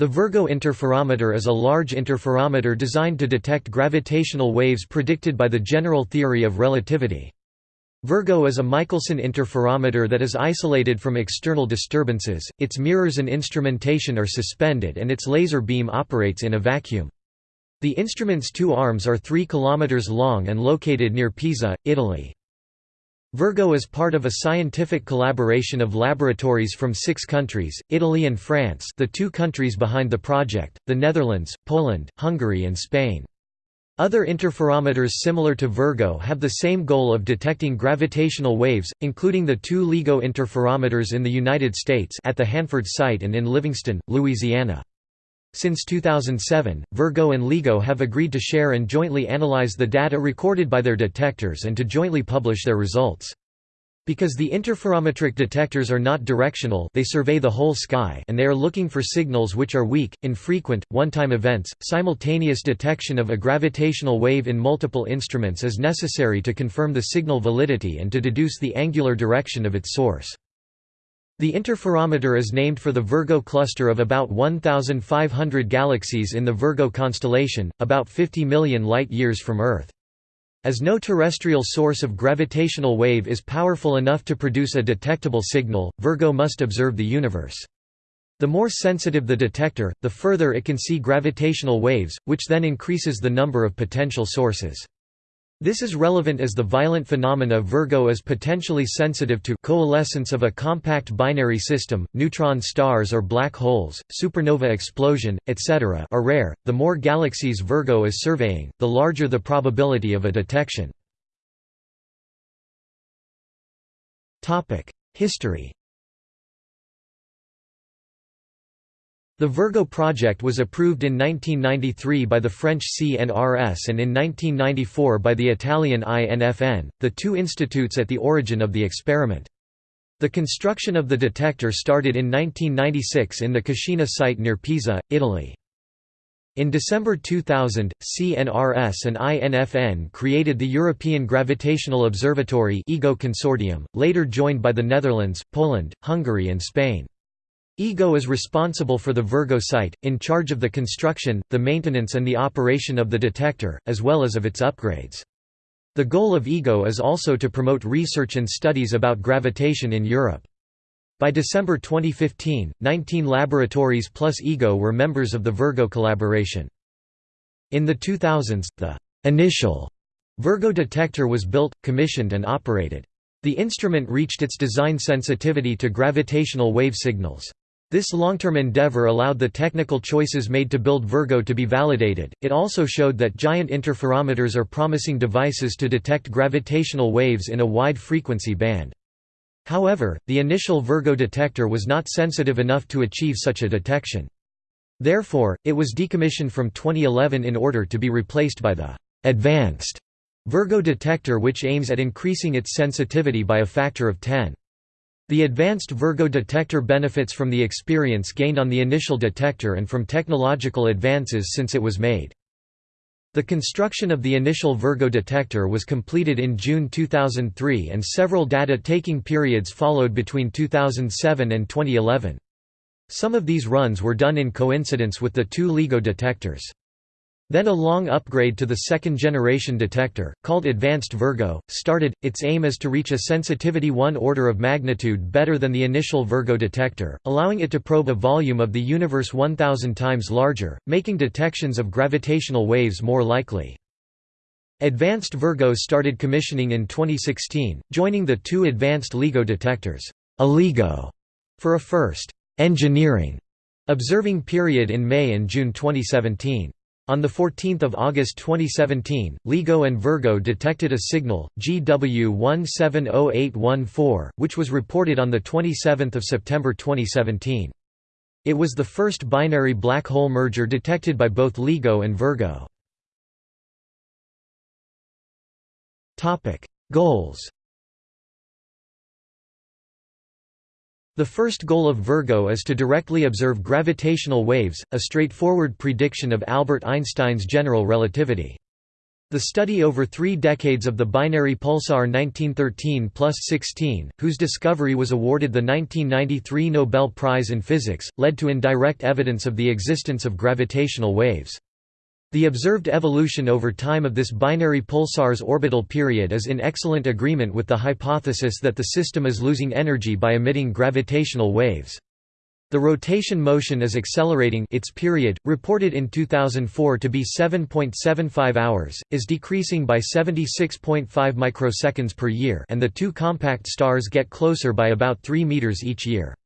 The Virgo interferometer is a large interferometer designed to detect gravitational waves predicted by the general theory of relativity. Virgo is a Michelson interferometer that is isolated from external disturbances, its mirrors and instrumentation are suspended and its laser beam operates in a vacuum. The instrument's two arms are 3 km long and located near Pisa, Italy. Virgo is part of a scientific collaboration of laboratories from six countries, Italy and France the two countries behind the project, the Netherlands, Poland, Hungary and Spain. Other interferometers similar to Virgo have the same goal of detecting gravitational waves, including the two LIGO interferometers in the United States at the Hanford site and in Livingston, Louisiana. Since 2007, Virgo and LIGO have agreed to share and jointly analyze the data recorded by their detectors and to jointly publish their results. Because the interferometric detectors are not directional they survey the whole sky and they are looking for signals which are weak, infrequent, one-time events, simultaneous detection of a gravitational wave in multiple instruments is necessary to confirm the signal validity and to deduce the angular direction of its source. The interferometer is named for the Virgo cluster of about 1,500 galaxies in the Virgo constellation, about 50 million light-years from Earth. As no terrestrial source of gravitational wave is powerful enough to produce a detectable signal, Virgo must observe the universe. The more sensitive the detector, the further it can see gravitational waves, which then increases the number of potential sources. This is relevant as the violent phenomena Virgo is potentially sensitive to coalescence of a compact binary system, neutron stars or black holes, supernova explosion, etc. are rare. The more galaxies Virgo is surveying, the larger the probability of a detection. Topic: History The Virgo project was approved in 1993 by the French CNRS and in 1994 by the Italian INFN, the two institutes at the origin of the experiment. The construction of the detector started in 1996 in the Cascina site near Pisa, Italy. In December 2000, CNRS and INFN created the European Gravitational Observatory EGO Consortium, later joined by the Netherlands, Poland, Hungary and Spain. EGO is responsible for the Virgo site, in charge of the construction, the maintenance and the operation of the detector, as well as of its upgrades. The goal of EGO is also to promote research and studies about gravitation in Europe. By December 2015, 19 laboratories plus EGO were members of the Virgo collaboration. In the 2000s, the initial Virgo detector was built, commissioned and operated. The instrument reached its design sensitivity to gravitational wave signals. This long-term endeavor allowed the technical choices made to build Virgo to be validated. It also showed that giant interferometers are promising devices to detect gravitational waves in a wide frequency band. However, the initial Virgo detector was not sensitive enough to achieve such a detection. Therefore, it was decommissioned from 2011 in order to be replaced by the advanced Virgo detector which aims at increasing its sensitivity by a factor of 10. The advanced Virgo detector benefits from the experience gained on the initial detector and from technological advances since it was made. The construction of the initial Virgo detector was completed in June 2003 and several data-taking periods followed between 2007 and 2011. Some of these runs were done in coincidence with the two LIGO detectors. Then a long upgrade to the second-generation detector, called Advanced Virgo, started. Its aim is to reach a sensitivity one order of magnitude better than the initial Virgo detector, allowing it to probe a volume of the universe 1000 times larger, making detections of gravitational waves more likely. Advanced Virgo started commissioning in 2016, joining the two advanced LIGO detectors, a LIGO, for a first engineering observing period in May and June 2017. On 14 August 2017, LIGO and Virgo detected a signal, GW170814, which was reported on 27 September 2017. It was the first binary black hole merger detected by both LIGO and Virgo. Goals The first goal of Virgo is to directly observe gravitational waves, a straightforward prediction of Albert Einstein's general relativity. The study over three decades of the binary pulsar 1913-16, whose discovery was awarded the 1993 Nobel Prize in Physics, led to indirect evidence of the existence of gravitational waves. The observed evolution over time of this binary pulsar's orbital period is in excellent agreement with the hypothesis that the system is losing energy by emitting gravitational waves. The rotation motion is accelerating its period, reported in 2004 to be 7.75 hours, is decreasing by 76.5 microseconds per year and the two compact stars get closer by about 3 meters each year.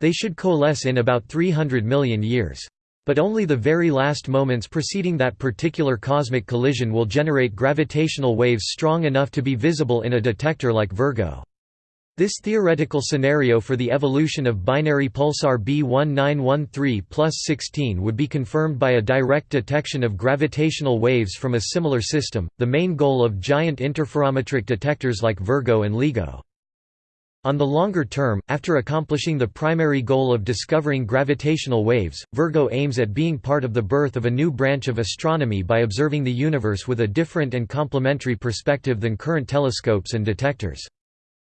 They should coalesce in about 300 million years. But only the very last moments preceding that particular cosmic collision will generate gravitational waves strong enough to be visible in a detector like Virgo. This theoretical scenario for the evolution of binary pulsar B1913 16 would be confirmed by a direct detection of gravitational waves from a similar system, the main goal of giant interferometric detectors like Virgo and LIGO. On the longer term, after accomplishing the primary goal of discovering gravitational waves, Virgo aims at being part of the birth of a new branch of astronomy by observing the universe with a different and complementary perspective than current telescopes and detectors.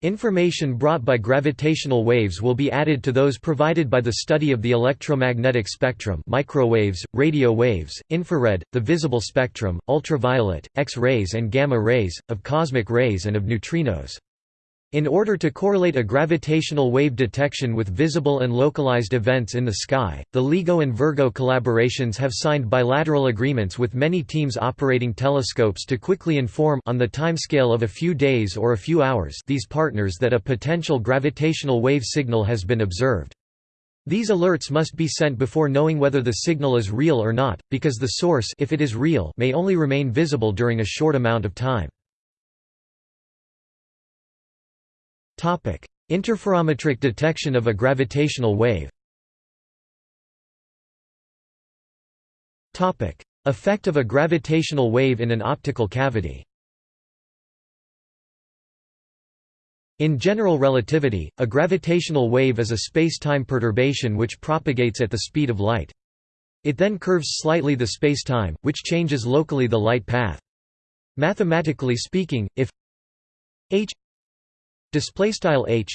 Information brought by gravitational waves will be added to those provided by the study of the electromagnetic spectrum microwaves, radio waves, infrared, the visible spectrum, ultraviolet, X-rays and gamma rays, of cosmic rays and of neutrinos. In order to correlate a gravitational wave detection with visible and localized events in the sky, the LIGO and Virgo collaborations have signed bilateral agreements with many teams operating telescopes to quickly inform on the timescale of a few days or a few hours these partners that a potential gravitational wave signal has been observed. These alerts must be sent before knowing whether the signal is real or not, because the source if it is real may only remain visible during a short amount of time. Interferometric detection of a gravitational wave Effect of a gravitational wave in an optical cavity In general relativity, a gravitational wave is a space-time perturbation which propagates at the speed of light. It then curves slightly the space-time, which changes locally the light path. Mathematically speaking, if h display style h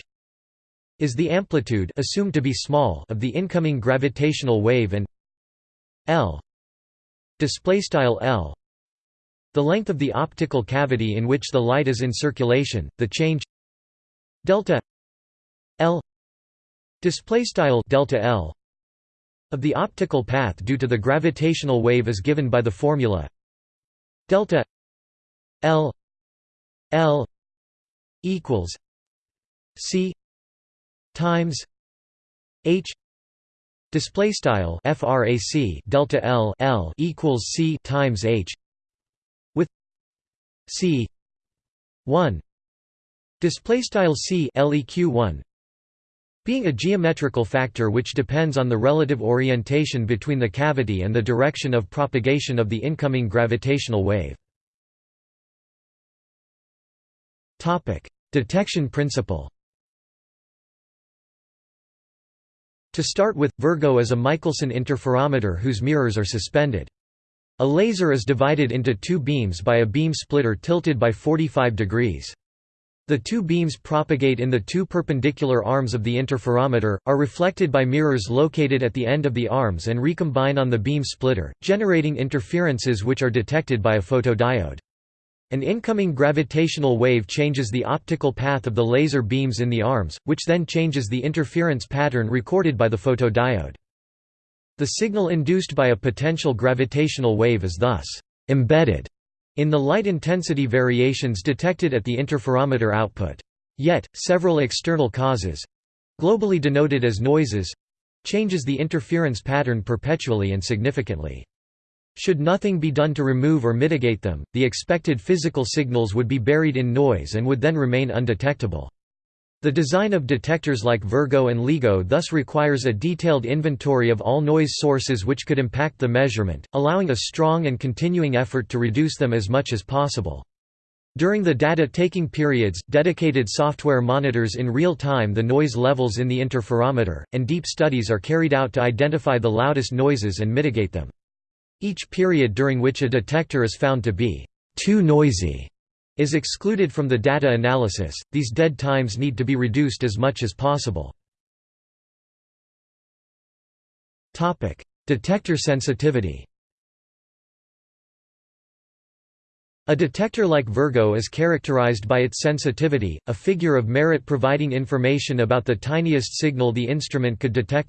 is the amplitude assumed to be small of the incoming gravitational wave and l display style l. The length of the optical cavity in which the light is in circulation the change delta l display style delta l of the optical path due to the gravitational wave is given by the formula delta l l equals c times h display style frac delta l l equals c times h with c 1 display style c leq 1 being a geometrical factor which depends on the relative orientation between the cavity and the direction of propagation of the incoming gravitational wave. Topic. Detection principle To start with, Virgo is a Michelson interferometer whose mirrors are suspended. A laser is divided into two beams by a beam splitter tilted by 45 degrees. The two beams propagate in the two perpendicular arms of the interferometer, are reflected by mirrors located at the end of the arms and recombine on the beam splitter, generating interferences which are detected by a photodiode. An incoming gravitational wave changes the optical path of the laser beams in the arms, which then changes the interference pattern recorded by the photodiode. The signal induced by a potential gravitational wave is thus embedded in the light intensity variations detected at the interferometer output. Yet, several external causes—globally denoted as noises—changes the interference pattern perpetually and significantly. Should nothing be done to remove or mitigate them, the expected physical signals would be buried in noise and would then remain undetectable. The design of detectors like Virgo and LIGO thus requires a detailed inventory of all noise sources which could impact the measurement, allowing a strong and continuing effort to reduce them as much as possible. During the data-taking periods, dedicated software monitors in real time the noise levels in the interferometer, and deep studies are carried out to identify the loudest noises and mitigate them. Each period during which a detector is found to be too noisy is excluded from the data analysis, these dead times need to be reduced as much as possible. Topic: Detector sensitivity A detector like Virgo is characterized by its sensitivity, a figure of merit providing information about the tiniest signal the instrument could detect.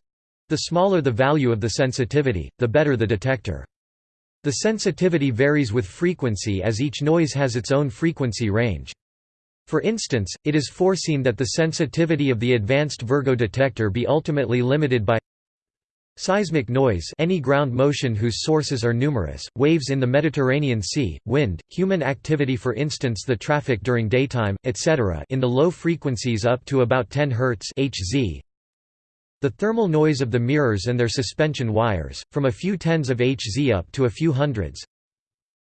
The smaller the value of the sensitivity, the better the detector. The sensitivity varies with frequency as each noise has its own frequency range. For instance, it is foreseen that the sensitivity of the advanced Virgo detector be ultimately limited by Seismic noise any ground motion whose sources are numerous, waves in the Mediterranean Sea, wind, human activity for instance the traffic during daytime, etc. in the low frequencies up to about 10 Hz the thermal noise of the mirrors and their suspension wires, from a few tens of Hz up to a few hundreds.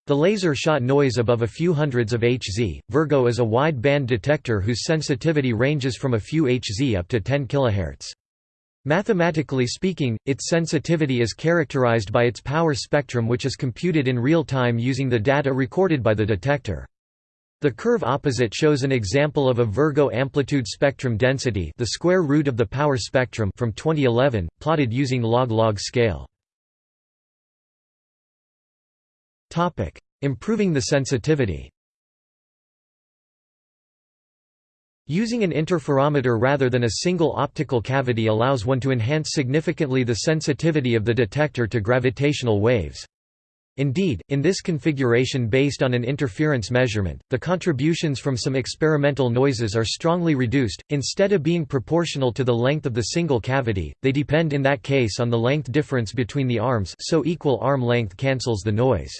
The laser shot noise above a few hundreds of Hz. Virgo is a wide band detector whose sensitivity ranges from a few Hz up to 10 kHz. Mathematically speaking, its sensitivity is characterized by its power spectrum which is computed in real time using the data recorded by the detector. The curve opposite shows an example of a Virgo amplitude spectrum density the square root of the power spectrum from 2011, plotted using log-log scale. Improving the sensitivity Using an interferometer rather than a single optical cavity allows one to enhance significantly the sensitivity of the detector to gravitational waves. Indeed, in this configuration based on an interference measurement, the contributions from some experimental noises are strongly reduced, instead of being proportional to the length of the single cavity, they depend in that case on the length difference between the arms so equal arm length cancels the noise.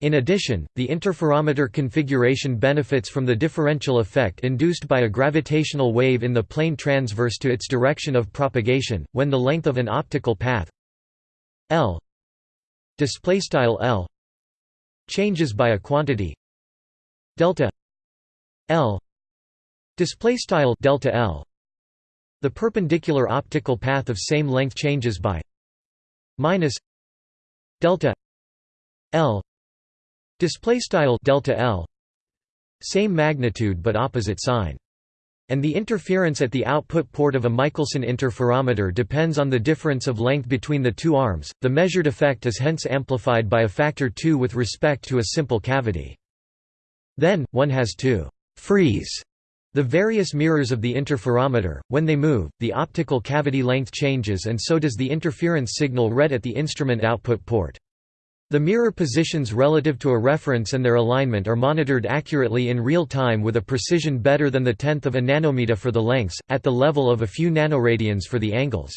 In addition, the interferometer configuration benefits from the differential effect induced by a gravitational wave in the plane transverse to its direction of propagation, when the length of an optical path L display style L changes by a quantity delta L display style delta L. The perpendicular optical path of same length changes by minus delta L display style delta L same magnitude but opposite sign and the interference at the output port of a Michelson interferometer depends on the difference of length between the two arms. The measured effect is hence amplified by a factor 2 with respect to a simple cavity. Then, one has to freeze the various mirrors of the interferometer. When they move, the optical cavity length changes and so does the interference signal read at the instrument output port. The mirror positions relative to a reference and their alignment are monitored accurately in real time with a precision better than the tenth of a nanometer for the lengths, at the level of a few nanoradians for the angles.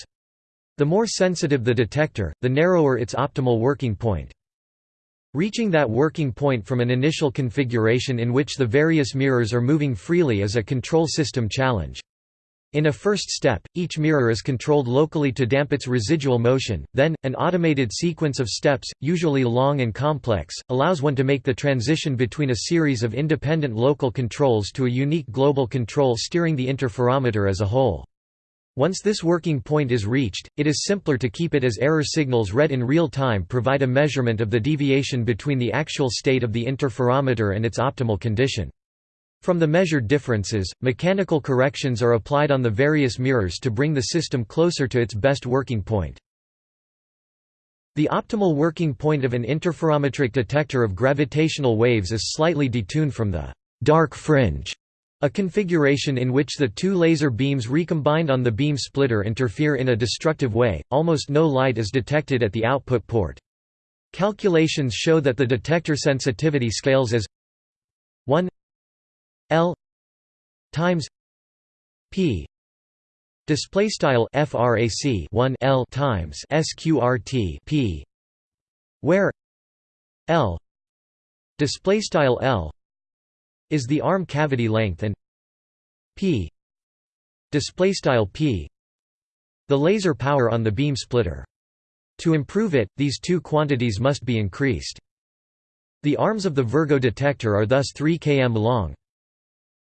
The more sensitive the detector, the narrower its optimal working point. Reaching that working point from an initial configuration in which the various mirrors are moving freely is a control system challenge. In a first step, each mirror is controlled locally to damp its residual motion, then, an automated sequence of steps, usually long and complex, allows one to make the transition between a series of independent local controls to a unique global control steering the interferometer as a whole. Once this working point is reached, it is simpler to keep it as error signals read in real time provide a measurement of the deviation between the actual state of the interferometer and its optimal condition. From the measured differences, mechanical corrections are applied on the various mirrors to bring the system closer to its best working point. The optimal working point of an interferometric detector of gravitational waves is slightly detuned from the dark fringe, a configuration in which the two laser beams recombined on the beam splitter interfere in a destructive way, almost no light is detected at the output port. Calculations show that the detector sensitivity scales as 1 L times P display style frac 1 L times sqrt P where L display style L is the arm cavity length and P display style P the laser power on the beam splitter. To improve it these two quantities must be increased. The arms of the Virgo detector are thus 3 km long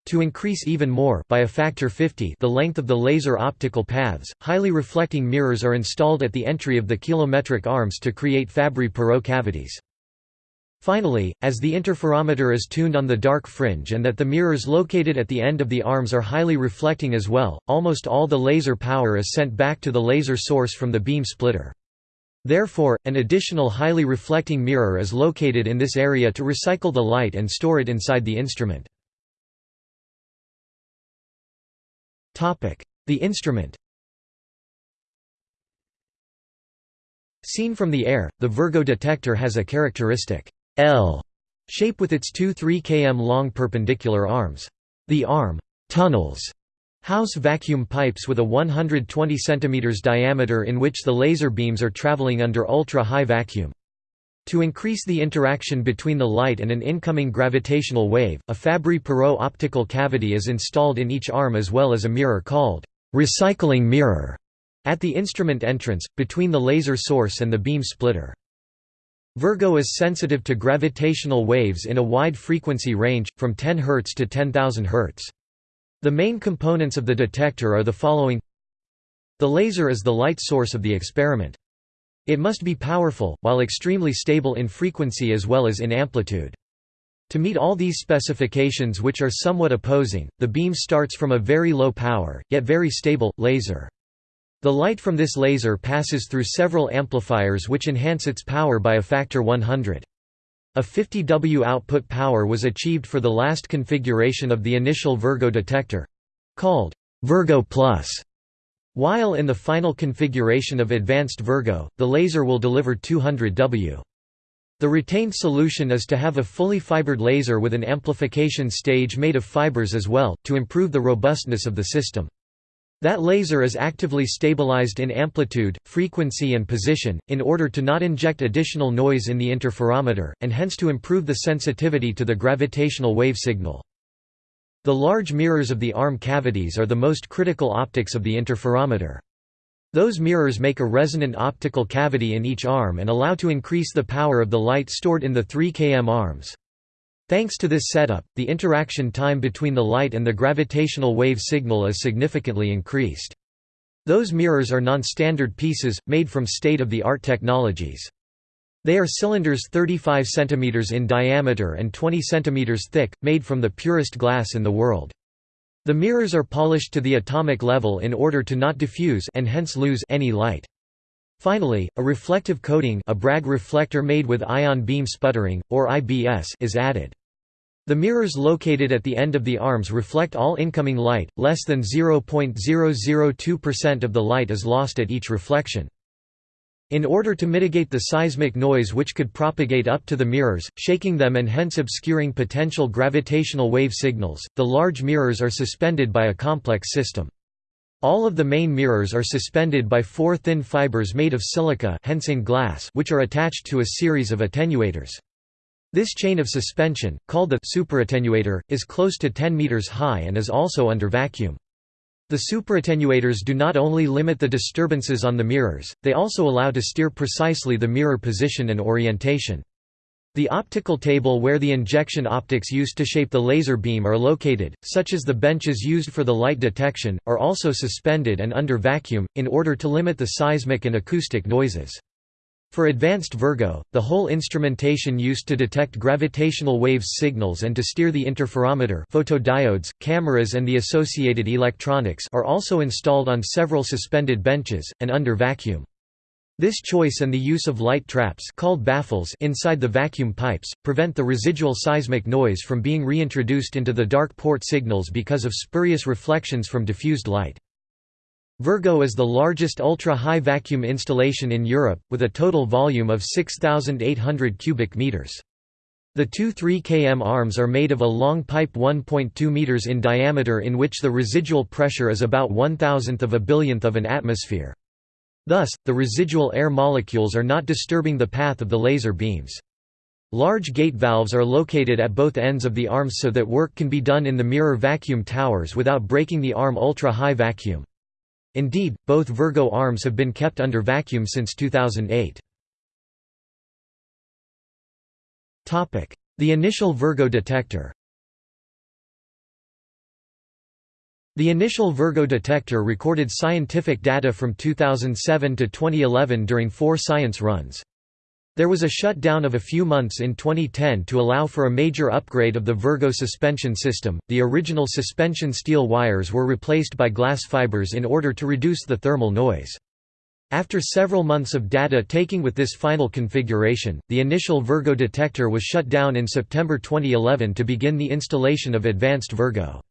to increase even more by a factor 50 the length of the laser optical paths, highly reflecting mirrors are installed at the entry of the kilometric arms to create Fabry-Perot cavities. Finally, as the interferometer is tuned on the dark fringe and that the mirrors located at the end of the arms are highly reflecting as well, almost all the laser power is sent back to the laser source from the beam splitter. Therefore, an additional highly reflecting mirror is located in this area to recycle the light and store it inside the instrument. The instrument Seen from the air, the Virgo detector has a characteristic L shape with its two 3 km long perpendicular arms. The arm tunnels house vacuum pipes with a 120 cm diameter in which the laser beams are traveling under ultra-high vacuum. To increase the interaction between the light and an incoming gravitational wave, a Fabry-Perot optical cavity is installed in each arm as well as a mirror called recycling mirror at the instrument entrance, between the laser source and the beam splitter. Virgo is sensitive to gravitational waves in a wide frequency range, from 10 Hz to 10,000 Hz. The main components of the detector are the following The laser is the light source of the experiment. It must be powerful, while extremely stable in frequency as well as in amplitude. To meet all these specifications which are somewhat opposing, the beam starts from a very low power, yet very stable, laser. The light from this laser passes through several amplifiers which enhance its power by a factor 100. A 50 W output power was achieved for the last configuration of the initial Virgo detector—called Virgo Plus. While in the final configuration of Advanced Virgo, the laser will deliver 200 W. The retained solution is to have a fully fibered laser with an amplification stage made of fibers as well, to improve the robustness of the system. That laser is actively stabilized in amplitude, frequency and position, in order to not inject additional noise in the interferometer, and hence to improve the sensitivity to the gravitational wave signal. The large mirrors of the arm cavities are the most critical optics of the interferometer. Those mirrors make a resonant optical cavity in each arm and allow to increase the power of the light stored in the 3 km arms. Thanks to this setup, the interaction time between the light and the gravitational wave signal is significantly increased. Those mirrors are non-standard pieces, made from state-of-the-art technologies. They are cylinders 35 cm in diameter and 20 cm thick, made from the purest glass in the world. The mirrors are polished to the atomic level in order to not diffuse and hence lose any light. Finally, a reflective coating a Bragg reflector made with ion beam sputtering, or IBS is added. The mirrors located at the end of the arms reflect all incoming light, less than 0.002% of the light is lost at each reflection. In order to mitigate the seismic noise which could propagate up to the mirrors, shaking them and hence obscuring potential gravitational wave signals, the large mirrors are suspended by a complex system. All of the main mirrors are suspended by four thin fibers made of silica hence in glass which are attached to a series of attenuators. This chain of suspension, called the superattenuator, is close to 10 meters high and is also under vacuum. The superattenuators do not only limit the disturbances on the mirrors, they also allow to steer precisely the mirror position and orientation. The optical table where the injection optics used to shape the laser beam are located, such as the benches used for the light detection, are also suspended and under vacuum, in order to limit the seismic and acoustic noises. For advanced Virgo, the whole instrumentation used to detect gravitational waves signals and to steer the interferometer photodiodes, cameras and the associated electronics are also installed on several suspended benches, and under vacuum. This choice and the use of light traps called baffles inside the vacuum pipes, prevent the residual seismic noise from being reintroduced into the dark port signals because of spurious reflections from diffused light. Virgo is the largest ultra-high vacuum installation in Europe, with a total volume of 6,800 cubic meters. The two 3 km arms are made of a long pipe 1.2 meters in diameter in which the residual pressure is about one thousandth of a billionth of an atmosphere. Thus, the residual air molecules are not disturbing the path of the laser beams. Large gate valves are located at both ends of the arms so that work can be done in the mirror vacuum towers without breaking the arm ultra-high vacuum. Indeed, both Virgo arms have been kept under vacuum since 2008. The initial Virgo detector The initial Virgo detector recorded scientific data from 2007 to 2011 during four science runs. There was a shutdown of a few months in 2010 to allow for a major upgrade of the Virgo suspension system. The original suspension steel wires were replaced by glass fibers in order to reduce the thermal noise. After several months of data taking with this final configuration, the initial Virgo detector was shut down in September 2011 to begin the installation of Advanced Virgo.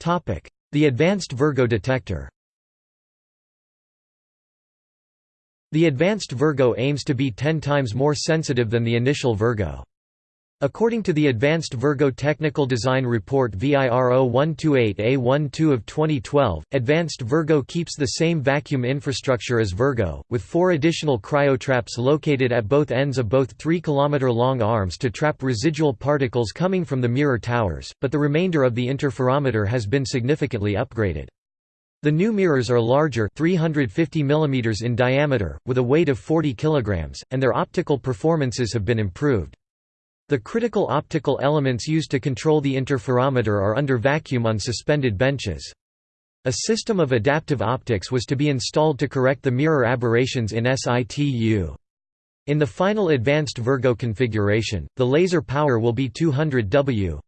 The Advanced Virgo detector The advanced Virgo aims to be 10 times more sensitive than the initial Virgo. According to the Advanced Virgo Technical Design Report VIRO 128A12 of 2012, Advanced Virgo keeps the same vacuum infrastructure as Virgo, with four additional cryotraps located at both ends of both 3 km long arms to trap residual particles coming from the mirror towers, but the remainder of the interferometer has been significantly upgraded. The new mirrors are larger 350 mm in diameter, with a weight of 40 kg, and their optical performances have been improved. The critical optical elements used to control the interferometer are under vacuum on suspended benches. A system of adaptive optics was to be installed to correct the mirror aberrations in situ. In the final advanced Virgo configuration, the laser power will be 200 W,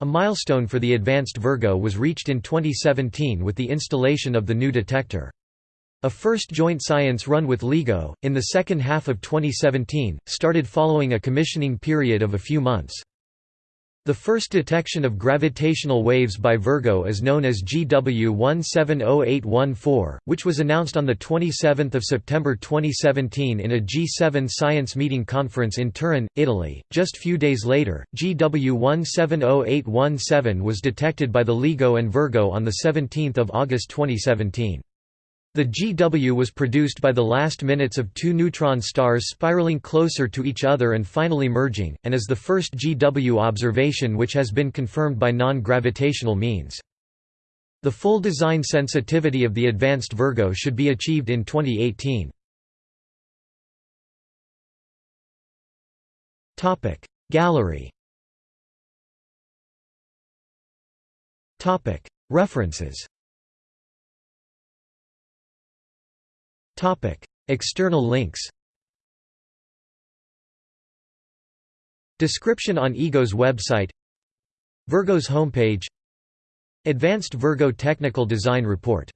a milestone for the advanced Virgo was reached in 2017 with the installation of the new detector. A first joint science run with LIGO, in the second half of 2017, started following a commissioning period of a few months. The first detection of gravitational waves by Virgo is known as GW 170814, which was announced on 27 September 2017 in a G7 science meeting conference in Turin, Italy. Just few days later, GW 170817 was detected by the LIGO and Virgo on 17 August 2017. The GW was produced by the last minutes of two neutron stars spiraling closer to each other and finally merging, and is the first GW observation which has been confirmed by non-gravitational means. The full design sensitivity of the advanced Virgo should be achieved in 2018. Gallery References External links Description on EGO's website Virgo's homepage Advanced Virgo Technical Design Report